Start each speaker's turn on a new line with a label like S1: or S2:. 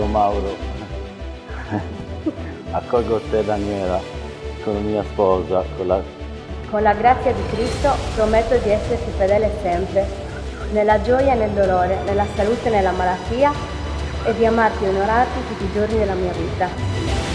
S1: io Mauro accolgo te Daniela sono mia sposa con la,
S2: Con la grazia di Cristo prometto di esserti fedele sempre, nella gioia e nel dolore, nella salute e nella malattia, e di amarti e onorarti tutti i giorni della mia vita.